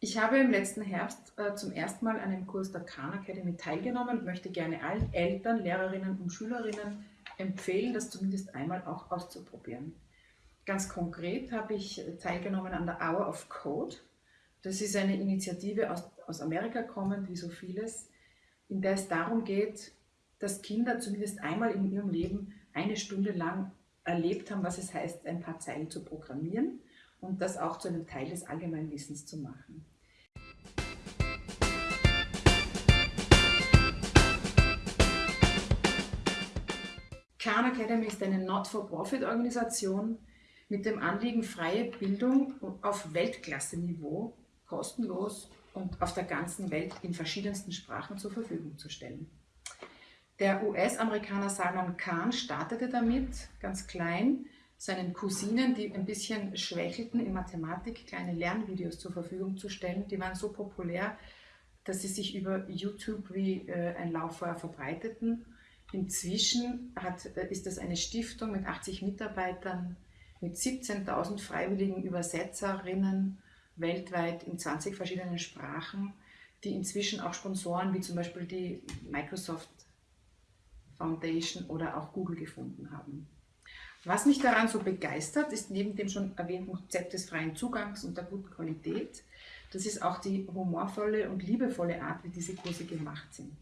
Ich habe im letzten Herbst äh, zum ersten Mal an einem Kurs der Khan Academy teilgenommen und möchte gerne allen Eltern, Lehrerinnen und Schülerinnen empfehlen, das zumindest einmal auch auszuprobieren. Ganz konkret habe ich teilgenommen an der Hour of Code. Das ist eine Initiative aus, aus Amerika kommend, wie so vieles, in der es darum geht, dass Kinder zumindest einmal in ihrem Leben eine Stunde lang erlebt haben, was es heißt, ein paar Zeilen zu programmieren und das auch zu einem Teil des Allgemeinwissens zu machen. Khan Academy ist eine Not-for-Profit-Organisation mit dem Anliegen, freie Bildung auf Weltklasse-Niveau kostenlos und auf der ganzen Welt in verschiedensten Sprachen zur Verfügung zu stellen. Der US-Amerikaner Salman Khan startete damit, ganz klein, seinen Cousinen, die ein bisschen schwächelten in Mathematik, kleine Lernvideos zur Verfügung zu stellen. Die waren so populär, dass sie sich über YouTube wie äh, ein Lauffeuer verbreiteten. Inzwischen hat, äh, ist das eine Stiftung mit 80 Mitarbeitern, mit 17.000 freiwilligen Übersetzerinnen weltweit in 20 verschiedenen Sprachen, die inzwischen auch Sponsoren wie zum Beispiel die Microsoft Foundation oder auch Google gefunden haben. Was mich daran so begeistert, ist neben dem schon erwähnten Konzept des freien Zugangs und der guten Qualität, das ist auch die humorvolle und liebevolle Art, wie diese Kurse gemacht sind.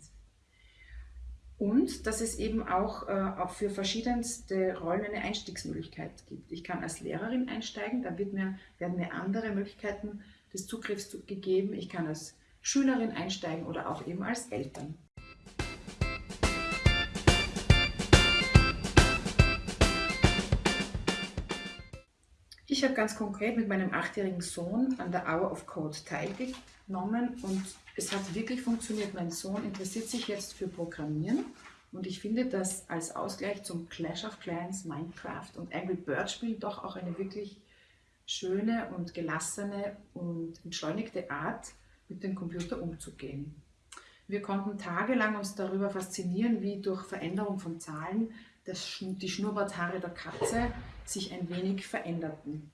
Und dass es eben auch, äh, auch für verschiedenste Rollen eine Einstiegsmöglichkeit gibt. Ich kann als Lehrerin einsteigen, da wird mir, werden mir andere Möglichkeiten des Zugriffs gegeben. Ich kann als Schülerin einsteigen oder auch eben als Eltern. Ich habe ganz konkret mit meinem achtjährigen Sohn an der Hour of Code teilgenommen und es hat wirklich funktioniert. Mein Sohn interessiert sich jetzt für Programmieren und ich finde, dass als Ausgleich zum Clash of Clans, Minecraft und Angry Bird Spiel doch auch eine wirklich schöne und gelassene und entschleunigte Art, mit dem Computer umzugehen. Wir konnten tagelang uns darüber faszinieren, wie durch Veränderung von Zahlen das, die Schnurrbarthaare der Katze sich ein wenig veränderten.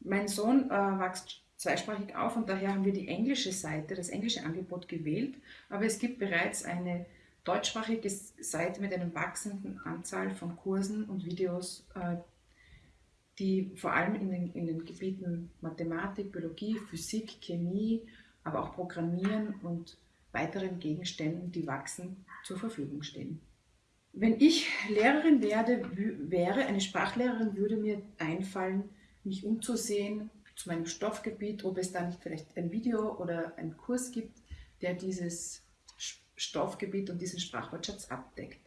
Mein Sohn äh, wächst zweisprachig auf und daher haben wir die englische Seite, das englische Angebot gewählt, aber es gibt bereits eine deutschsprachige Seite mit einer wachsenden Anzahl von Kursen und Videos, äh, die vor allem in den, in den Gebieten Mathematik, Biologie, Physik, Chemie, aber auch Programmieren und weiteren Gegenständen, die wachsen, zur Verfügung stehen. Wenn ich Lehrerin werde, wäre, eine Sprachlehrerin würde mir einfallen, mich umzusehen zu meinem Stoffgebiet, ob es da nicht vielleicht ein Video oder einen Kurs gibt, der dieses Stoffgebiet und diesen Sprachwortschatz abdeckt,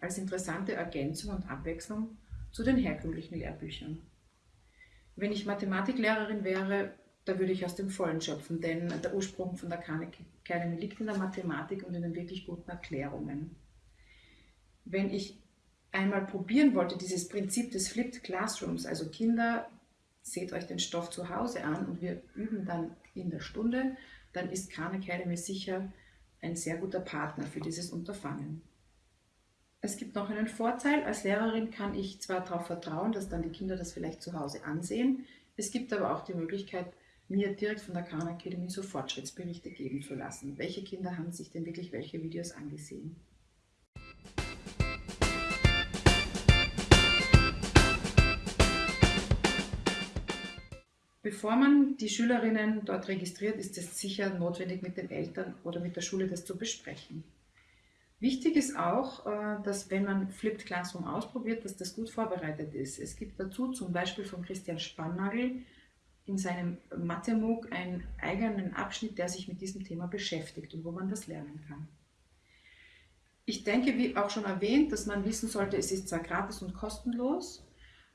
als interessante Ergänzung und Abwechslung zu den herkömmlichen Lehrbüchern. Wenn ich Mathematiklehrerin wäre, da würde ich aus dem Vollen schöpfen, denn der Ursprung von der Academy liegt in der Mathematik und in den wirklich guten Erklärungen wenn ich einmal probieren wollte, dieses Prinzip des Flipped Classrooms, also Kinder, seht euch den Stoff zu Hause an und wir üben dann in der Stunde, dann ist Khan Academy sicher ein sehr guter Partner für dieses Unterfangen. Es gibt noch einen Vorteil, als Lehrerin kann ich zwar darauf vertrauen, dass dann die Kinder das vielleicht zu Hause ansehen, es gibt aber auch die Möglichkeit, mir direkt von der Khan Academy so Fortschrittsberichte geben zu lassen. Welche Kinder haben sich denn wirklich welche Videos angesehen? Bevor man die Schülerinnen dort registriert, ist es sicher notwendig, mit den Eltern oder mit der Schule das zu besprechen. Wichtig ist auch, äh, dass wenn man Flipped Classroom ausprobiert, dass das gut vorbereitet ist. Es gibt dazu zum Beispiel von Christian Spannagel in seinem Mathe-MOOC einen eigenen Abschnitt, der sich mit diesem Thema beschäftigt und wo man das lernen kann. Ich denke, wie auch schon erwähnt, dass man wissen sollte, es ist zwar gratis und kostenlos,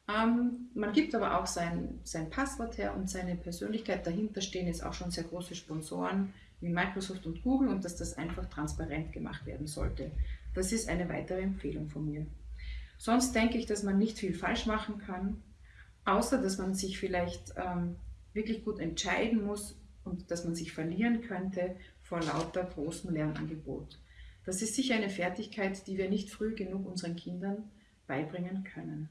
ähm, man gibt aber auch sein, sein Passwort her und seine Persönlichkeit. Dahinter stehen jetzt auch schon sehr große Sponsoren wie Microsoft und Google und dass das einfach transparent gemacht werden sollte. Das ist eine weitere Empfehlung von mir. Sonst denke ich, dass man nicht viel falsch machen kann, außer dass man sich vielleicht ähm, wirklich gut entscheiden muss und dass man sich verlieren könnte vor lauter großem Lernangebot. Das ist sicher eine Fertigkeit, die wir nicht früh genug unseren Kindern beibringen können.